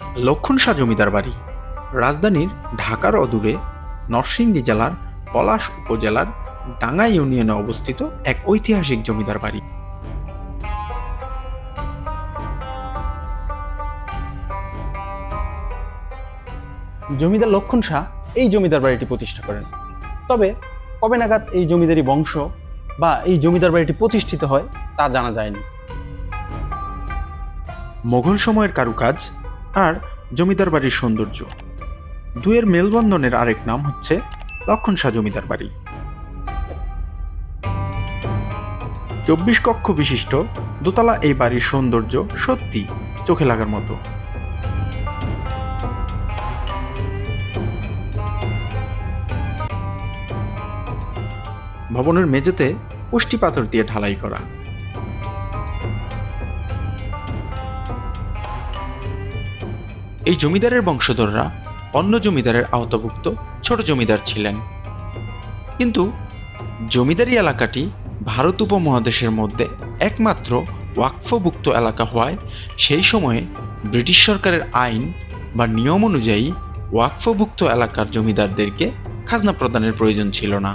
লক্ষণ শাহ জমিদার বাড়ি। রাজধানীর ঢাকার অদূরে নরসিংদী জেলার পলাশ উপজেলার ডাঙ্গা ইউনিয়নে অবস্থিত এক ঐতিহাসিক জমিদার বাড়ি। জমিদার লক্ষণ শাহ এই জমিদার বাড়িটি প্রতিষ্ঠা করেন। তবে কবে নাগাদ এই জমিদারি বংশ বা এই জমিদার বাড়িটি প্রতিষ্ঠিত হয় তা জানা যায়নি। মোঘল সময়ের কারুকাজ আর জমিদার বাড়ির সৌন্দর্য। দুয়ের মেলবন্ধনের আরেক নাম হচ্ছে লক্ষণ শাহ জমিদার বাড়ি। চব্বিশ কক্ষ বিশিষ্ট, দোতলা এই বাড়ির সৌন্দর্য সত্যি চোখে লাগার মতো। ভবনের মেঝেতে পুষ্টি পাথর দিয়ে ঢালাই করা। এই জমিদারের বংশধররা অন্য জমিদারের আওতাভুক্ত ছোট জমিদার ছিলেন। কিন্তু জমিদারি এলাকাটি ভারত উপমহাদেশের মধ্যে একমাত্র ওয়াকফভুক্ত এলাকা হওয়ায় সেই সময়ে ব্রিটিশ সরকারের আইন বা নিয়ম অনুযায়ী ওয়াকফভুক্ত এলাকার জমিদারদেরকে খাজনা প্রদানের প্রয়োজন ছিল না।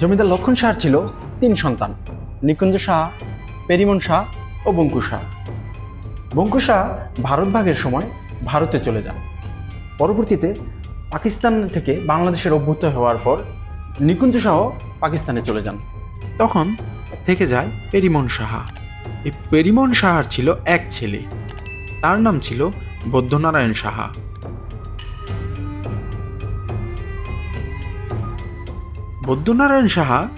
জমিদার লক্ষণ শাহ ছিল তিন সন্তান, নিকুঞ্জ শাহ, পেরিমন শাহ ও বঙ্কু শাহ। বঙ্কু শাহ ভারত ভাগের সময় ভারতে চলে যান। পরবর্তীতে পাকিস্তান থেকে বাংলাদেশের অভ্যুত্থান হওয়ার পর নিকুঞ্জ শাহ পাকিস্তানে চলে যান। তখন থেকে যায় পেরিমন সাহা। এই পেরিমন সাহার ছিল এক ছেলে। তার নাম ছিল বৌদ্ধনারায়ণ সাহা। বৌদ্ধনারায়ণ সাহা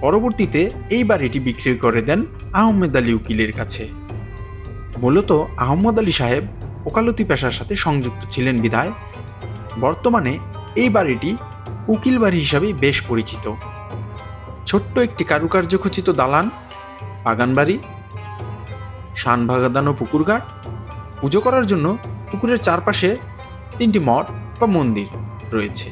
পরবর্তীতে এই বাড়িটি বিক্রি করে দেন আহমেদ আলী উকিলের কাছে। মূলত আহমদ আলী সাহেব ওকালতি পেশার সাথে সংযুক্ত ছিলেন বিধায়। বর্তমানে এই বাড়িটি উকিল বাড়ি হিসাবে বেশ পরিচিত। ছোট্ট একটি কারুকার্য খচিত দালান বাগান বাড়ি শান বাগাদানো পুকুরঘাট। পুজো করার জন্য পুকুরের চারপাশে তিনটি মঠ বা মন্দির রয়েছে।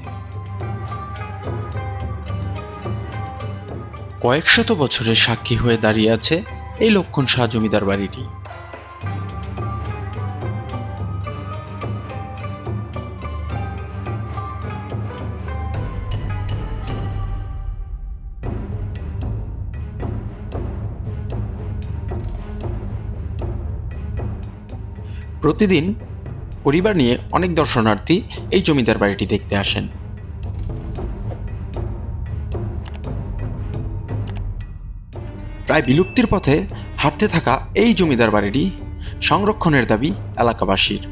কয়েক শত বছরের সাক্ষী হয়ে দাঁড়িয়ে আছে এই লক্ষণ শাহ জমিদার বাড়িটি। প্রতিদিন পরিবার নিয়ে অনেক দর্শনার্থী এই জমিদার বাড়িটি দেখতে আসেন। প্রায় বিলুপ্তির পথে হাঁটতে থাকা এই জমিদার বাড়িটি সংরক্ষণের দাবি এলাকাবাসীর।